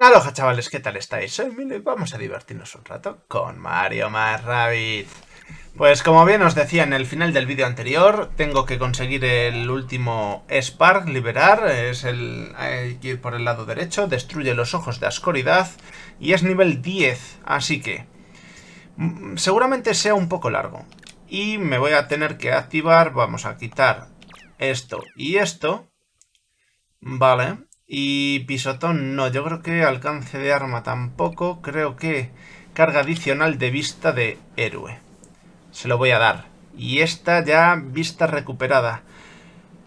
Aloha chavales, ¿qué tal estáis? Soy Milo y vamos a divertirnos un rato con Mario más Rabbit. Pues como bien os decía en el final del vídeo anterior, tengo que conseguir el último Spark, liberar, es el, hay que ir por el lado derecho, destruye los ojos de Ascoridad y es nivel 10, así que mm, seguramente sea un poco largo. Y me voy a tener que activar, vamos a quitar esto y esto, vale, y pisotón no, yo creo que alcance de arma tampoco. Creo que carga adicional de vista de héroe. Se lo voy a dar. Y esta ya vista recuperada.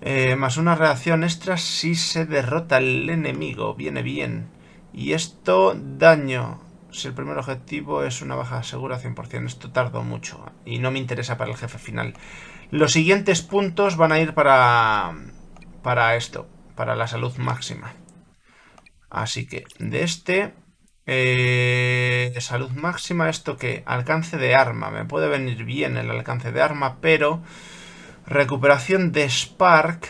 Eh, más una reacción extra si se derrota el enemigo. Viene bien. Y esto, daño. Si el primer objetivo es una baja segura 100%. Esto tardó mucho. Y no me interesa para el jefe final. Los siguientes puntos van a ir para... Para esto para la salud máxima. Así que de este... Eh, salud máxima, esto que alcance de arma. Me puede venir bien el alcance de arma, pero recuperación de Spark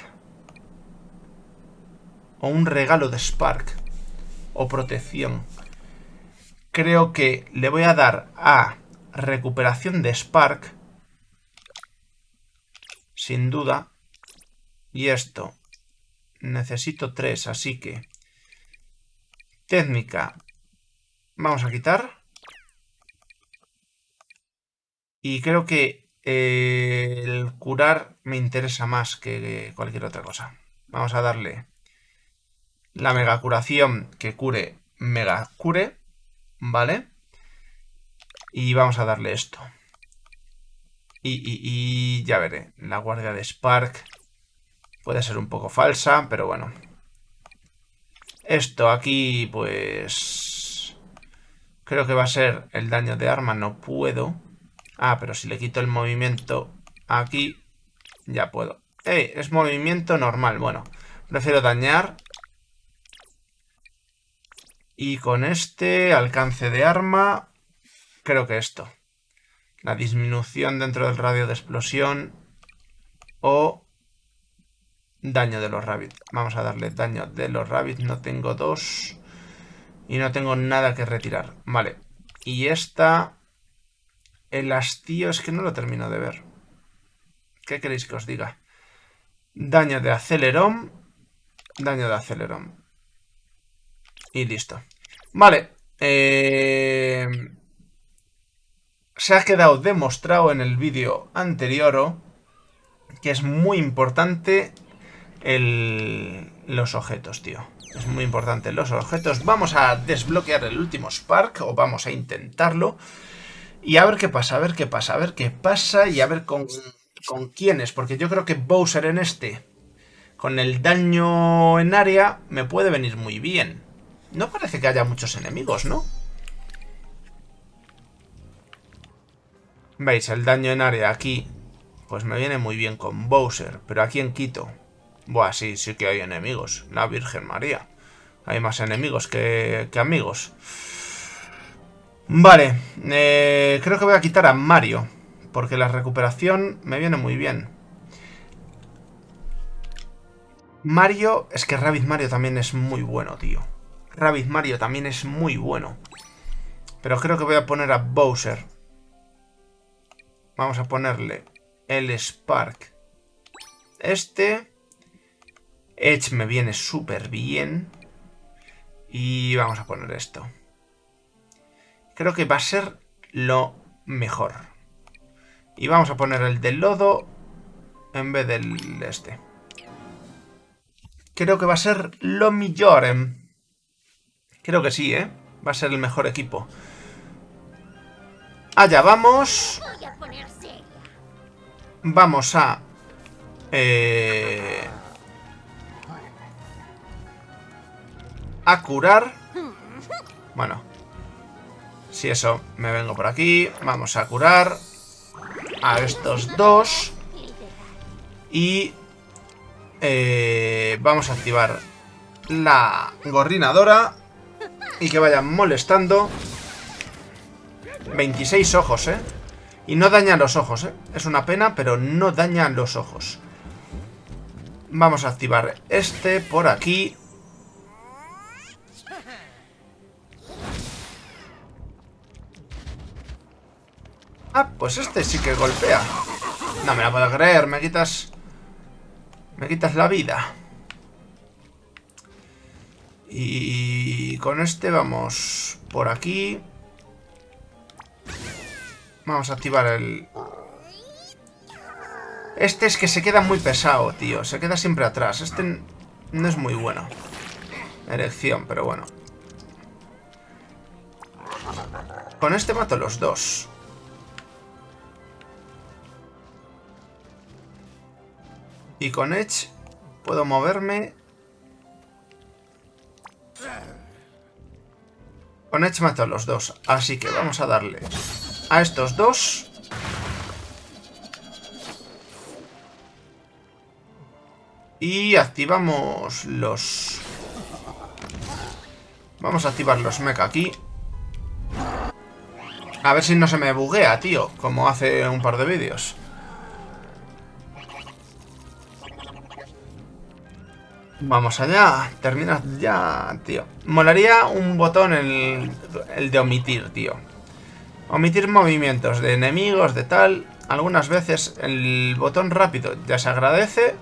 o un regalo de Spark o protección. Creo que le voy a dar a recuperación de Spark sin duda. Y esto necesito tres, así que... Técnica. Vamos a quitar. Y creo que eh, el curar me interesa más que cualquier otra cosa. Vamos a darle la mega curación que cure mega cure. ¿Vale? Y vamos a darle esto. Y, y, y ya veré. La guardia de Spark Puede ser un poco falsa, pero bueno. Esto aquí, pues... Creo que va a ser el daño de arma. No puedo. Ah, pero si le quito el movimiento aquí, ya puedo. ¡Eh! Es movimiento normal. Bueno, prefiero dañar. Y con este alcance de arma, creo que esto. La disminución dentro del radio de explosión. O Daño de los rabbits. Vamos a darle daño de los rabbits. No tengo dos. Y no tengo nada que retirar. Vale. Y esta... El hastío es que no lo termino de ver. ¿Qué queréis que os diga? Daño de acelerón. Daño de acelerón. Y listo. Vale. Eh, se ha quedado demostrado en el vídeo anterior que es muy importante los objetos, tío. Es muy importante los objetos. Vamos a desbloquear el último Spark, o vamos a intentarlo. Y a ver qué pasa, a ver qué pasa, a ver qué pasa y a ver con, con quiénes. Porque yo creo que Bowser en este, con el daño en área, me puede venir muy bien. No parece que haya muchos enemigos, ¿no? ¿Veis? El daño en área aquí, pues me viene muy bien con Bowser. Pero aquí en Quito, Buah, sí, sí que hay enemigos. La Virgen María. Hay más enemigos que, amigos. Vale, eh, creo que voy a quitar a Mario. Porque la recuperación me viene muy bien. Mario, es que Rabbit Mario también es muy bueno, tío. Rabbit Mario también es muy bueno. Pero creo que voy a poner a Bowser. Vamos a ponerle el Spark. Este... Edge me viene súper bien. Y vamos a poner esto. Creo que va a ser lo mejor. Y vamos a poner el del lodo en vez del este. Creo que va a ser lo mejor. Creo que sí, ¿eh? Va a ser el mejor equipo. Allá vamos. Vamos a... Eh... a curar. Bueno. Si eso, me vengo por aquí. Vamos a curar a estos dos. Y eh, vamos a activar la gorrinadora. Y que vayan molestando. 26 ojos, ¿eh? Y no dañan los ojos, ¿eh? Es una pena, pero no dañan los ojos. Vamos a activar este por aquí. Ah, pues este sí que golpea. No me la puedo creer, me quitas... Me quitas la vida. Y con este vamos por aquí. Vamos a activar el... Este es que se queda muy pesado, tío. Se queda siempre atrás. Este no es muy bueno. Erección, pero bueno. Con este mato los dos. Y con Edge puedo moverme. Con Edge mato a los dos. Así que vamos a darle a estos dos. Y activamos los... Vamos a activar los mecha aquí. A ver si no se me buguea, tío. Como hace un par de vídeos. Vamos allá. Termina ya, tío. Molaría un botón el, el de omitir, tío. Omitir movimientos de enemigos, de tal. Algunas veces el botón rápido ya se agradece.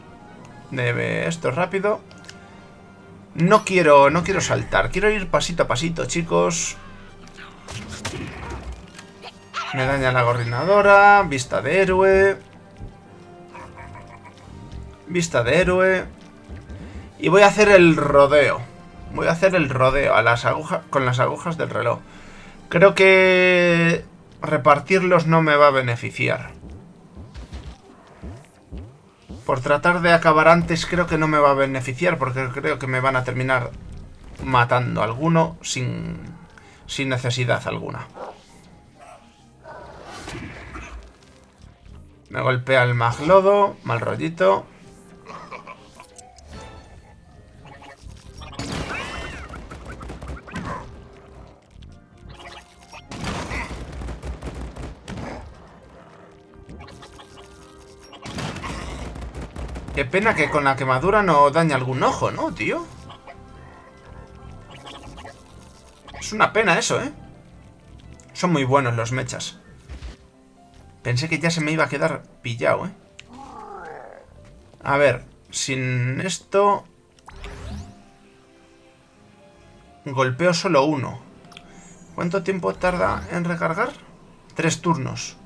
De esto rápido. No quiero, no quiero saltar. Quiero ir pasito a pasito, chicos. Me daña la gorrinadora. Vista de héroe. Vista de héroe. Y voy a hacer el rodeo. Voy a hacer el rodeo a las agujas, con las agujas del reloj. Creo que repartirlos no me va a beneficiar. Por tratar de acabar antes creo que no me va a beneficiar porque creo que me van a terminar matando alguno sin, sin necesidad alguna. Me golpea el maglodo, mal rollito. Qué pena que con la quemadura no daña algún ojo, ¿no, tío? Es una pena eso, ¿eh? Son muy buenos los mechas. Pensé que ya se me iba a quedar pillado, ¿eh? A ver, sin esto... Golpeo solo uno. ¿Cuánto tiempo tarda en recargar? Tres turnos.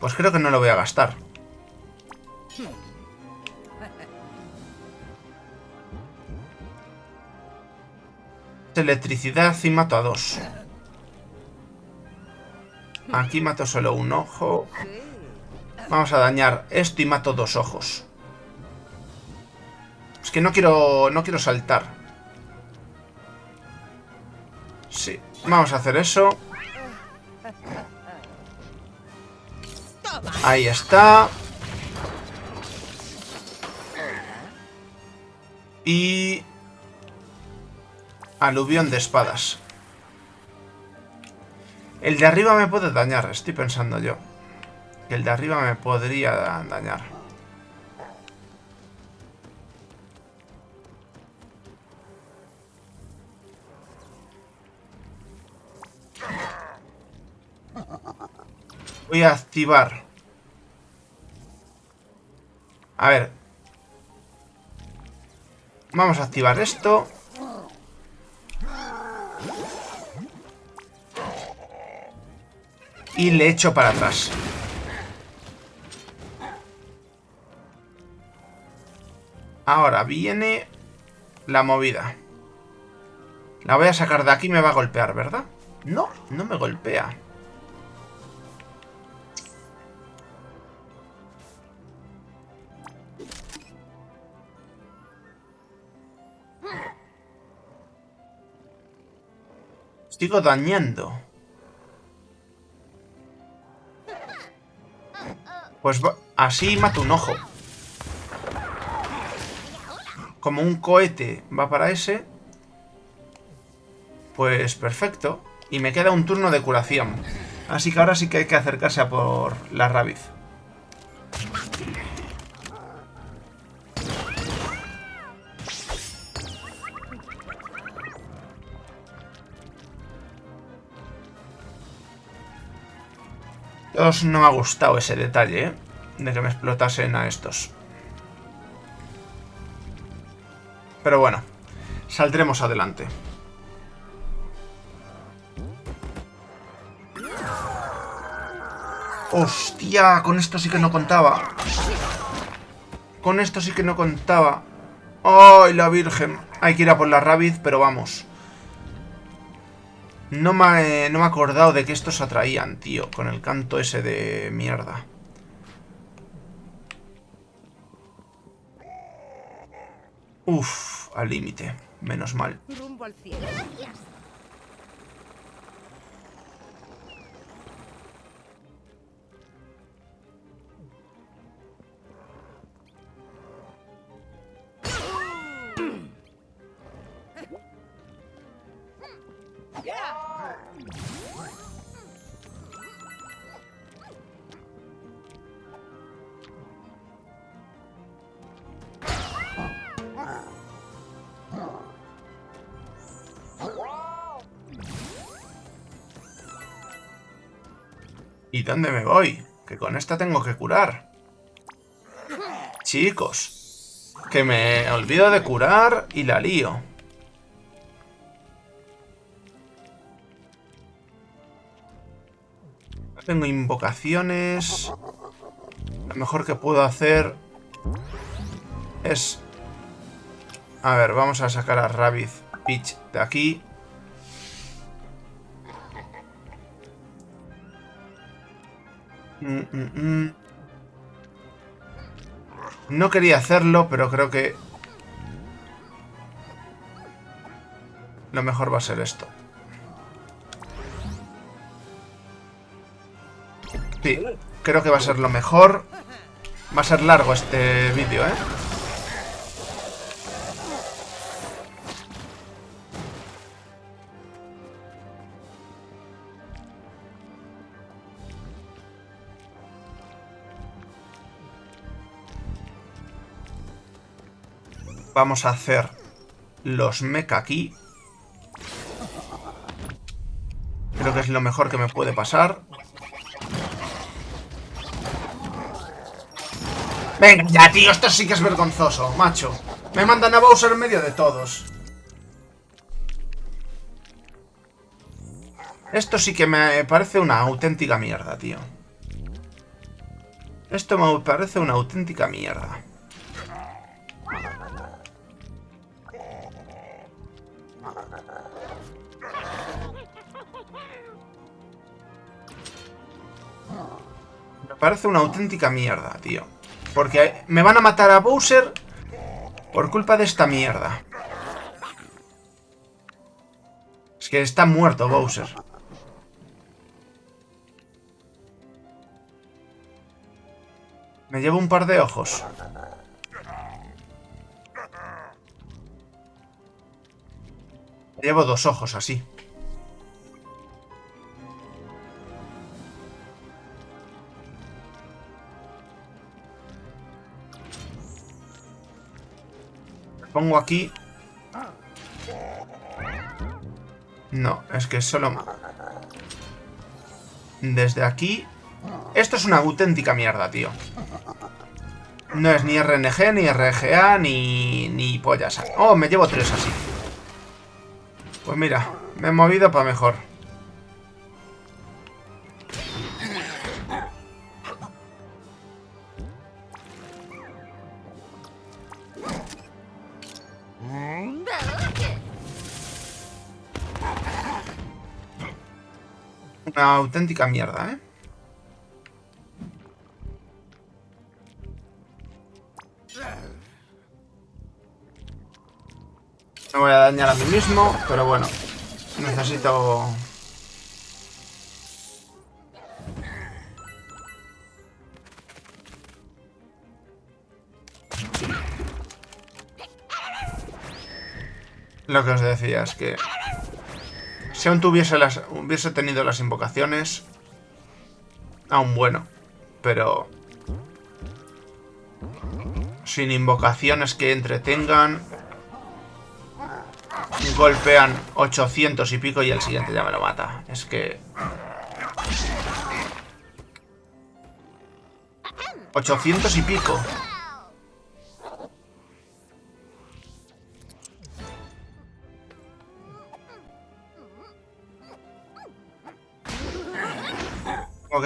Pues creo que no lo voy a gastar. Electricidad y mato a dos. Aquí mato solo un ojo. Vamos a dañar esto y mato dos ojos. Es que no quiero, no quiero saltar. Sí, vamos a hacer eso. Ahí está. Y... Aluvión de espadas. El de arriba me puede dañar, estoy pensando yo. El de arriba me podría dañar. Voy a activar. A ver, Vamos a activar esto. Y le echo para atrás. Ahora viene la movida. La voy a sacar de aquí y me va a golpear, ¿verdad? No, no me golpea. Sigo dañando. Pues así mato un ojo. Como un cohete va para ese. Pues perfecto. Y me queda un turno de curación. Así que ahora sí que hay que acercarse a por la rabiz. No me ha gustado ese detalle, ¿eh? De que me explotasen a estos. Pero bueno, saldremos adelante. ¡Hostia! Con esto sí que no contaba. Con esto sí que no contaba. ¡Ay, la virgen! Hay que ir a por la Rabbit, pero vamos. No me, no me he acordado de que estos atraían, tío. Con el canto ese de mierda. Uf, al límite. Menos mal. Cielo. ¿Y dónde me voy? Que con esta tengo que curar. Chicos. Que me olvido de curar y la lío. Tengo invocaciones. Lo mejor que puedo hacer es... A ver, vamos a sacar a Rabbit Peach de aquí. Mm, mm, mm. No quería hacerlo, pero creo que... Lo mejor va a ser esto. Sí, creo que va a ser lo mejor. Va a ser largo este vídeo, ¿eh? Vamos a hacer los mecha aquí. Creo que es lo mejor que me puede pasar. Venga, ya, tío, esto sí que es vergonzoso, macho. Me mandan a Bowser en medio de todos. Esto sí que me parece una auténtica mierda, tío. Esto me parece una auténtica mierda. Parece una auténtica mierda, tío. Porque me van a matar a Bowser por culpa de esta mierda. Es que está muerto Bowser. Me llevo un par de ojos. Me llevo dos ojos así. Pongo aquí... No, es que solo... Desde aquí... Esto es una auténtica mierda, tío. No es ni RNG, ni RGA, ni, ni pollas. Oh, me llevo tres así. Pues mira, me he movido para mejor. Una auténtica mierda, ¿eh? Me voy a dañar a mí mismo, pero bueno. Necesito... Lo que os decía es que si aún tuviese las, hubiese tenido las invocaciones, aún bueno, pero sin invocaciones que entretengan, golpean 800 y pico y el siguiente ya me lo mata. Es que... 800 y pico.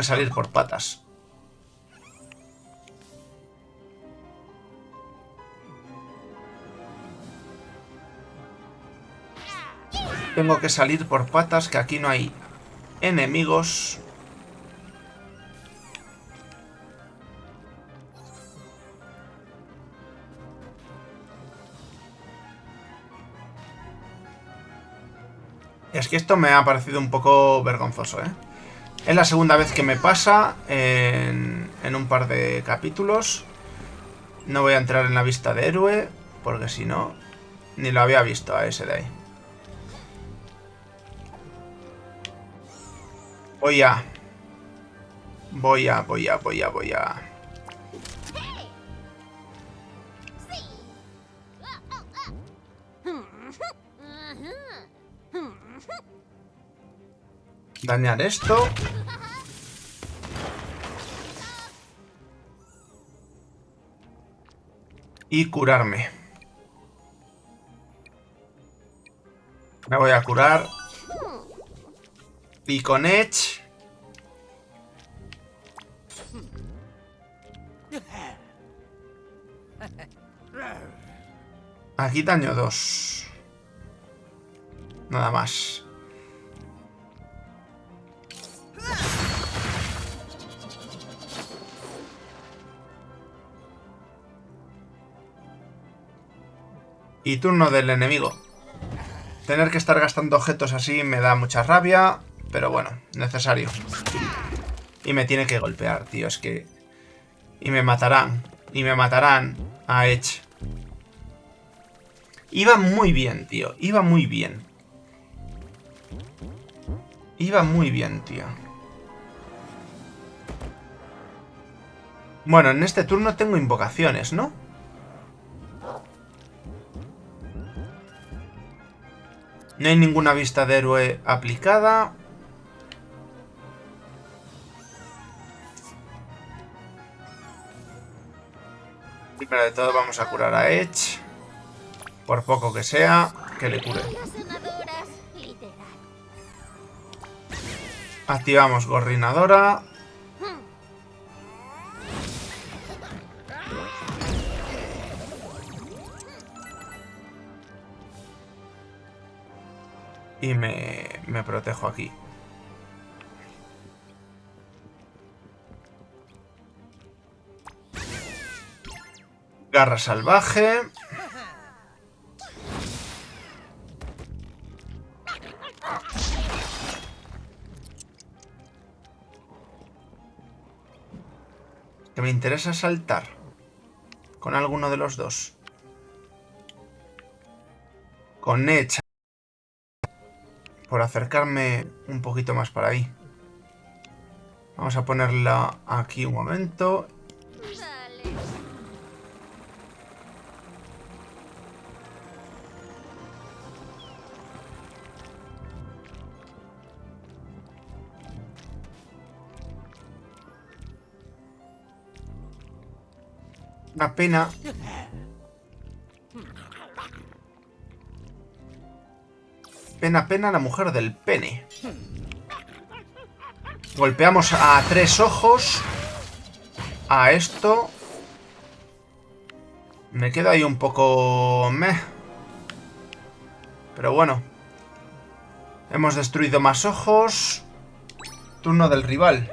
Que salir por patas. Tengo que salir por patas, que aquí no hay enemigos. Es que esto me ha parecido un poco vergonzoso, ¿eh? Es la segunda vez que me pasa en, en un par de capítulos. No voy a entrar en la vista de héroe, porque si no, ni lo había visto a ese de ahí. Voy a... Voy a, voy a, voy a, voy a... Dañar esto. Y curarme. Me voy a curar. Y con Edge... Aquí daño 2. Nada más. Y turno del enemigo. Tener que estar gastando objetos así me da mucha rabia, pero bueno, necesario. Y me tiene que golpear, tío, es que... Y me matarán, y me matarán a Edge. Iba muy bien, tío, iba muy bien. Iba muy bien, tío. Bueno, en este turno tengo invocaciones, ¿no? No hay ninguna vista de héroe aplicada. Primero de todo vamos a curar a Edge. Por poco que sea, que le cure. Activamos Gorrinadora. Y me, me protejo aquí. Garra salvaje. Que me interesa saltar. Con alguno de los dos. Con Edge por acercarme un poquito más para ahí. Vamos a ponerla aquí un momento. Una pena Pena, pena, la mujer del pene. Golpeamos a tres ojos. A esto. Me queda ahí un poco... Meh. Pero bueno. Hemos destruido más ojos. Turno del rival.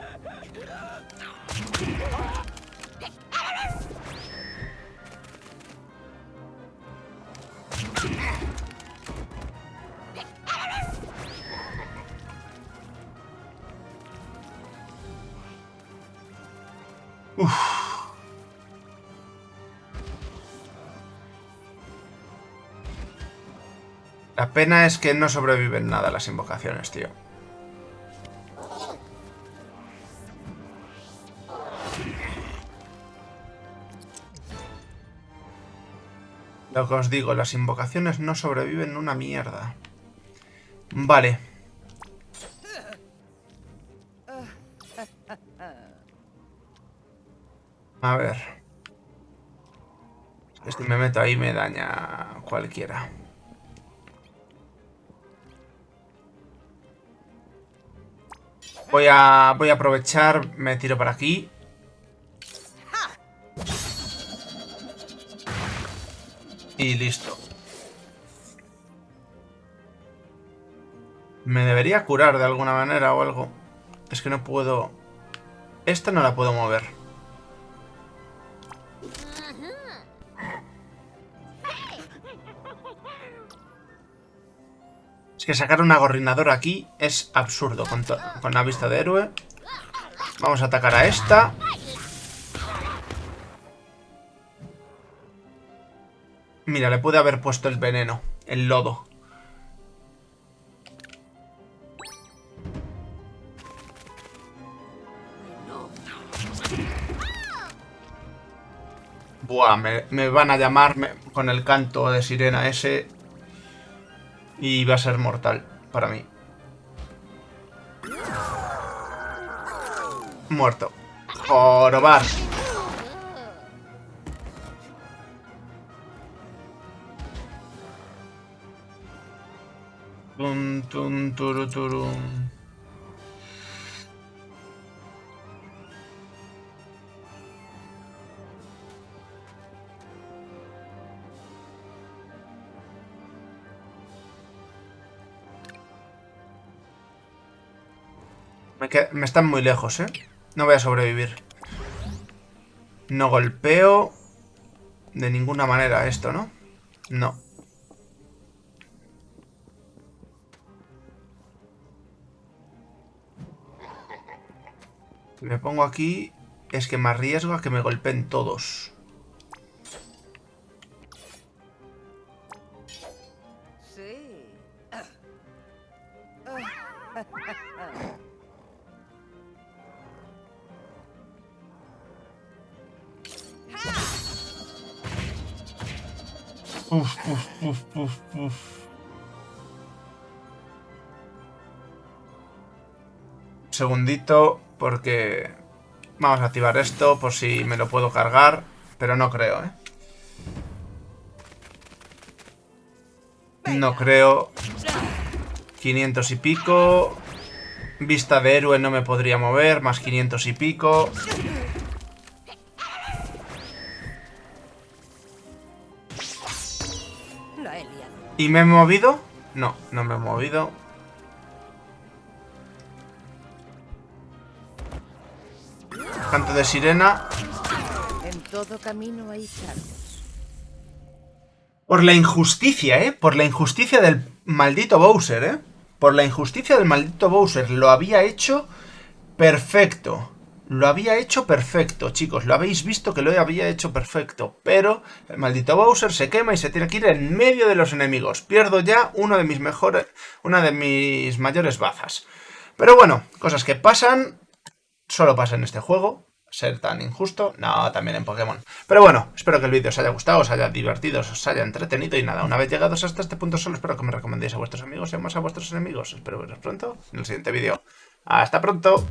La pena es que no sobreviven nada las invocaciones, tío. Lo que os digo, las invocaciones no sobreviven una mierda. Vale. A ver. Si me meto ahí me daña cualquiera. Voy a, voy a aprovechar, me tiro para aquí. Y listo. Me debería curar de alguna manera o algo. Es que no puedo... Esta no la puedo mover. Que sacar una gorrinadora aquí es absurdo con, con la vista de héroe. Vamos a atacar a esta. Mira, le puede haber puesto el veneno, el lodo. Buah, me, van a llamar con el canto de sirena ese. Y va a ser mortal para mí. Muerto. Jorobar. Tum, tum, turu, Me, están muy lejos, ¿eh? No voy a sobrevivir. No golpeo de ninguna manera esto, ¿no? No. Si me pongo aquí, es que me arriesgo a que me golpeen todos. Uf, uf, uf, uf, Segundito, porque vamos a activar esto por si me lo puedo cargar, pero no creo, ¿eh? No creo. 500 y pico. Vista de héroe no me podría mover, más 500 y pico. ¿Y me he movido? No, no me he movido. Canto de sirena. En todo camino hay Por la injusticia, ¿eh? Por la injusticia del maldito Bowser, ¿eh? Por la injusticia del maldito Bowser. Lo había hecho perfecto. Lo había hecho perfecto, chicos. Lo habéis visto que lo había hecho perfecto. Pero el maldito Bowser se quema y se tiene que ir en medio de los enemigos. Pierdo ya uno de mis mejores... Una de mis mayores bazas. Pero bueno, cosas que pasan. Solo pasa en este juego. Ser tan injusto. No, también en Pokémon. Pero bueno, espero que el vídeo os haya gustado, os haya divertido, os haya entretenido. Y nada, una vez llegados hasta este punto solo espero que me recomendéis a vuestros amigos y más a vuestros enemigos. Espero veros pronto en el siguiente vídeo. ¡Hasta pronto!